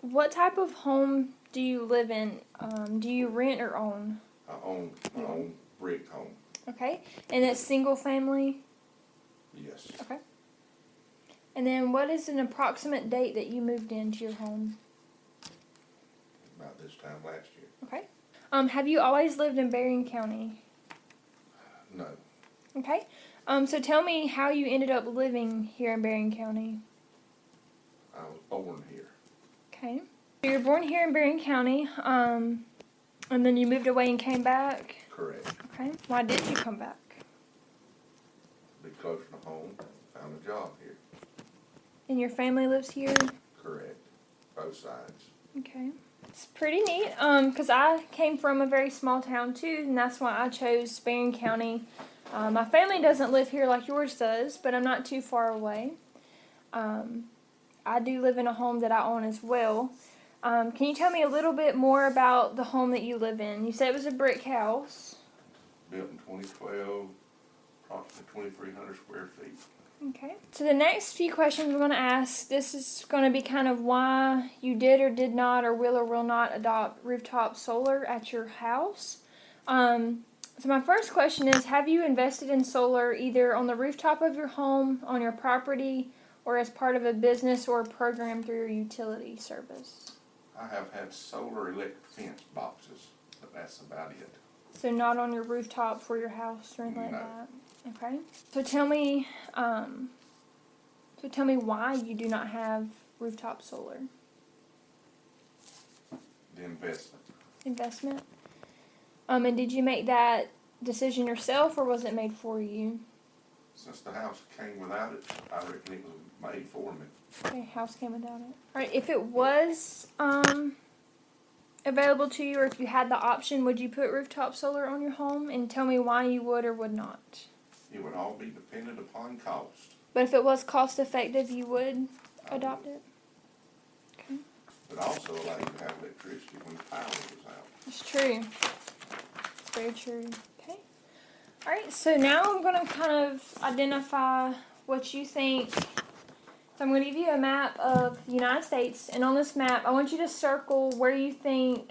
What type of home do you live in? Um, do you rent or own? I own my own brick home, Okay. And it's single family? yes. Okay. And then what is an approximate date that you moved into your home? About this time last year. Okay. Um, have you always lived in Berrien County? No, Okay. Um, so tell me how you ended up living here in Berrien County. I was born here. Okay. So you were born here in Berrien County, um, and then you moved away and came back. Correct. Okay. Why did you come back? Be closer to home, found a job here. And your family lives here? Correct. Both sides. Okay. It's pretty neat. Um, cause I came from a very small town too, and that's why I chose Berrien County. Uh, my family doesn't live here like yours does, but I'm not too far away. Um, I do live in a home that I own as well. Um, can you tell me a little bit more about the home that you live in? You said it was a brick house. Built in twenty twelve, approximately twenty-three hundred square feet. Okay. So the next few questions we're going to ask, this is going to be kind of why you did or did not or will or will not adopt rooftop solar at your house. Um, so my first question is, have you invested in solar either on the rooftop of your home, on your property, or as part of a business or a program through your utility service? I have had solar electric fence boxes, but that's about it. So not on your rooftop for your house or anything like that. Okay. So tell me, um, so tell me why you do not have rooftop solar The investment, investment. Um, and did you make that decision yourself or was it made for you? Since the house came without it, I reckon it was made for me. Okay, house came without it. All right. If it was um available to you, or if you had the option, would you put rooftop solar on your home? And tell me why you would or would not. It would all be dependent upon cost. But if it was cost effective, you would I adopt would- it. But also allow you to have electricity when the power was out. It's true. It's very true. Okay. All right. So now I'm going to kind of identify what you think. So I'm going to give you a map of the United States, and on this map, I want you to circle where you think,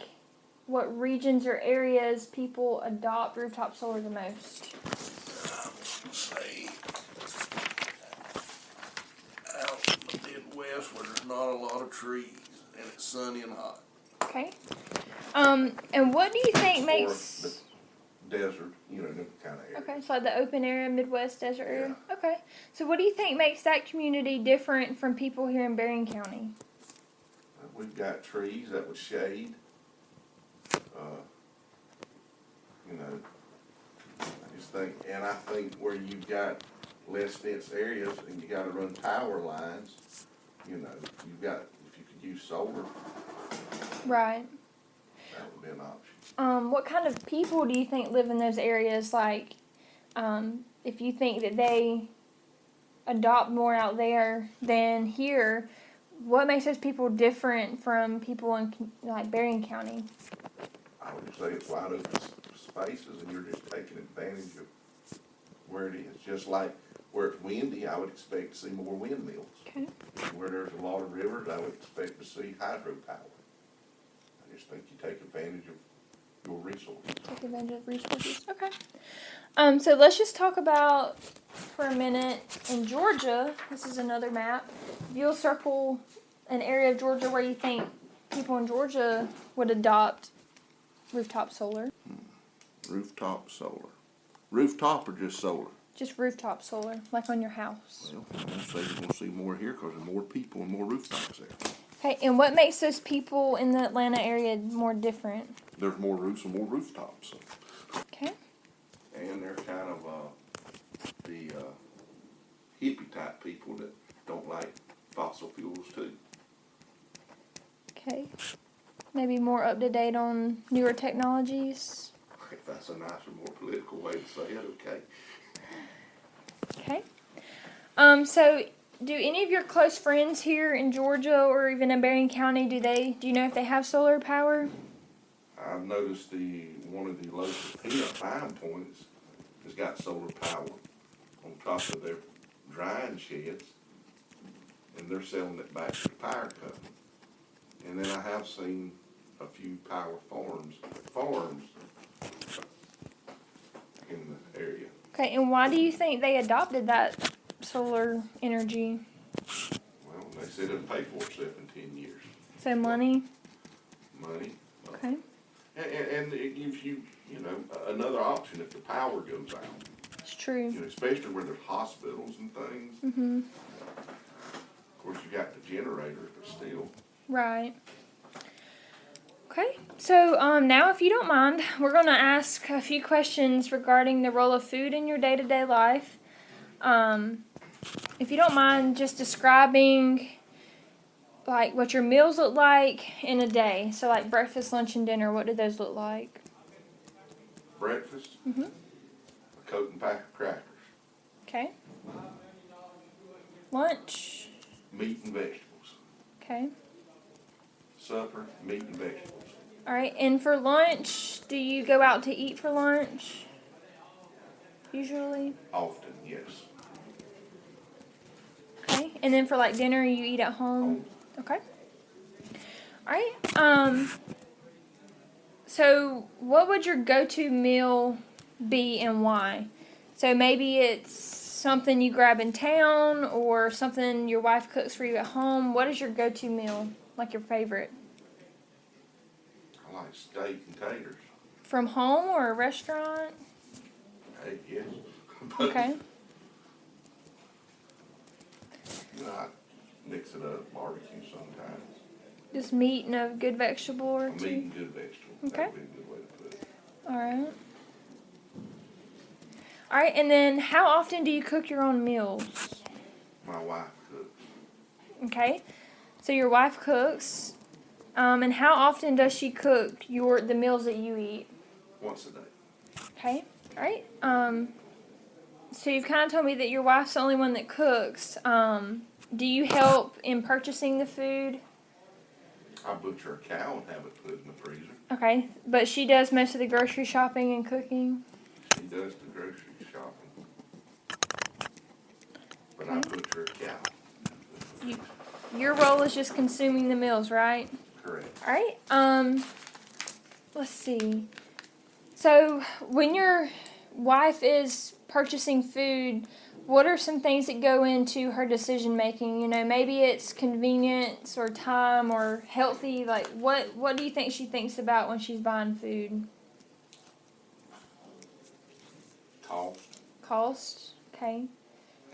what regions or areas people adopt rooftop solar the most. say out in the Midwest where there's not a lot of trees and it's sunny and hot. Okay. Um, and what do you think Or makes? Desert, you know, kind of area. Okay, so like the open area, Midwest desert area. Okay, so what do you think makes that community different from people here in Berrien County? Uh, We've got trees that would shade. Uh, You know, I just think, and I think where you've got less dense areas and you gotta run power lines, you know, you've got, if you could use solar, Right. That would be an option. Um, what kind of people do you think live in those areas? Like, um, if you think that they adopt more out there than here, what makes those people different from people in like Berrien County? I would say it's wide open spaces and you're just taking advantage of where it is. Just like where it's windy, I would expect to see more windmills. Okay. Where there's a lot of rivers, I would expect to see hydropower. Just think you take advantage of your resources. Take advantage of resources. Okay. Um, so let's just talk about for a minute in Georgia. This is another map. If you'll circle an area of Georgia where you think people in Georgia would adopt rooftop solar, Rooftop solar. Rooftop or just solar? just rooftop solar, like on your house. Well, I'm say you're gonna see more here because there's more people and more rooftops there. Okay, and what makes those people in the Atlanta area more different? There's more roofs and more rooftops. Okay. And they're kind of, uh, the, uh, hippie type people that don't like fossil fuels too. Okay. Maybe more up to date on newer technologies. If that's a nicer, more political way to say it, okay. Okay. Um, so do any of your close friends here in Georgia or even in Berrien County, do they do you know if they have solar power? I've noticed the, one of the local peanut buying points has got solar power on top of their drying sheds. And they're selling it back to the power company. And then I have seen a few power farms, farms in the area. Okay, and why do you think they adopted that solar energy? Well, they said it'll pay for itself in ten years. So money. Money, Okay. and, and, it gives you, you know, another option if the power goes out. It's true. You know, especially where there's hospitals and things. Mhm. Of course, you got the generators, but still. Right. Okay. So um, now, if you don't mind, we're going to ask a few questions regarding the role of food in your day-to-day life. Um, if you don't mind, just describing like what your meals look like in a day. So, like breakfast, lunch, and dinner. What do those look like? Breakfast, Mhm. a Coke and pack of crackers, Okay. Lunch. meat and vegetables. Okay. Supper, meat and vegetables. All right. And for lunch, do you go out to eat for lunch? Usually. Often, yes. Okay. And then for like dinner, you eat at home. Home. Okay. All right. Um. So, what would your go-to meal be, and why? So maybe it's something you grab in town, or something your wife cooks for you at home. What is your go-to meal? Like your favorite I like steak and taters. from home or a restaurant? Hey, yes. Okay. You know, I mix it up, barbecue sometimes. Just meat and a good vegetable or A meat two. and good vegetable. Okay. That would be a good way to put it. All right. All right, and then how often do you cook your own meals? My wife cooks Okay, so your wife cooks, um, and how often does she cook your the meals that you eat? once a day. Okay, all right. Um, so you've kind of told me that your wife's the only one that cooks. Um, do you help in purchasing the food? I butcher a cow and have it put in the freezer. Okay, but she does most of the grocery shopping and cooking. She does the grocery shopping. But I butcher a cow. Your role is just consuming the meals, right? Correct. All right. Um, let's see. So, when your wife is purchasing food, what are some things that go into her decision making? You know, maybe it's convenience or time or healthy. Like, what what do you think she thinks about when she's buying food? Cost, Cost. Okay.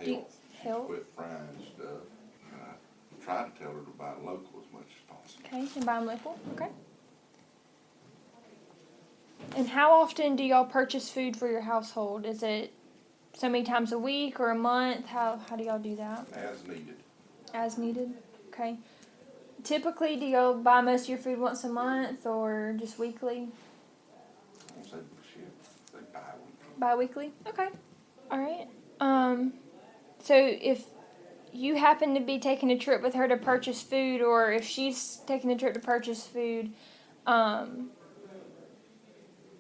Do you- health. health. Quit frying stuff. And I try to tell her to buy local as much as possible. Okay, and buy them local. Okay. And how often do y'all purchase food for your household? Is it so many times a week or a month? How how do y'all do that? As needed. As needed. Okay. Typically, do y'all buy most of your food once a month or just weekly? I say. Say bi-weekly. Bi-weekly. Okay. All right. Um. So if you happen to be taking a trip with her to purchase food, or if she's taking a trip to purchase food, um,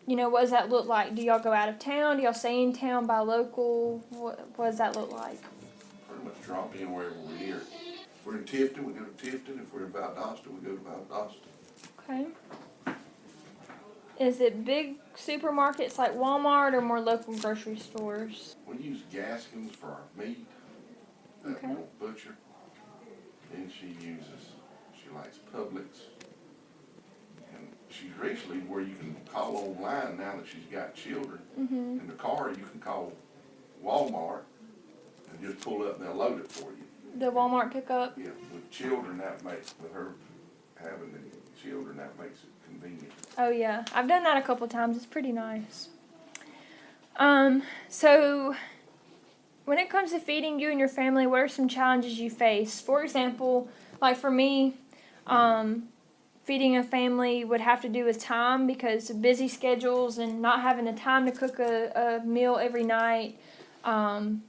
you know, what does that look like? Do y'all go out of town? Do y'all stay in town, buy local? What, what does that look like? Pretty much drop in wherever we're here. If we're in Tifton, we go to Tifton. If we're in Valdosta, we go to Valdosta. Okay. Is it big supermarkets like Walmart or more local grocery stores? We use Gaskins for our meat that Okay. butcher. And she uses, she likes Publix. She's recently where you can call online now that she's got children. Mm-hmm. In the car, you can call Walmart and just pull up and they'll load it for you. The Walmart pickup. Yeah, with children, that makes, with her having the children, that makes it convenient. Oh yeah, I've done that a couple times. It's pretty nice. Um, so when it comes to feeding you and your family, what are some challenges you face? For example, like for me, um, feeding a family would have to do with time because of busy schedules and not having the time to cook a, a meal every night. Um,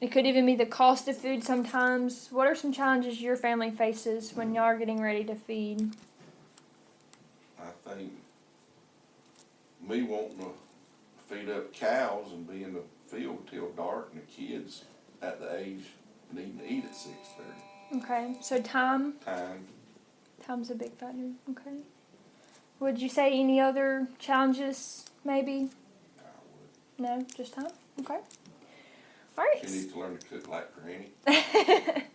it could even be the cost of food sometimes. What are some challenges your family faces when y'all are getting ready to feed? I think me wanting to feed up cows and be in the field till dark and the kids at the age needing to eat at six thirty. Okay, so time Time, Time's a big factor. Okay. Would you say any other challenges? Maybe. No, just time. Okay. All right. She needs to learn to cook like Granny.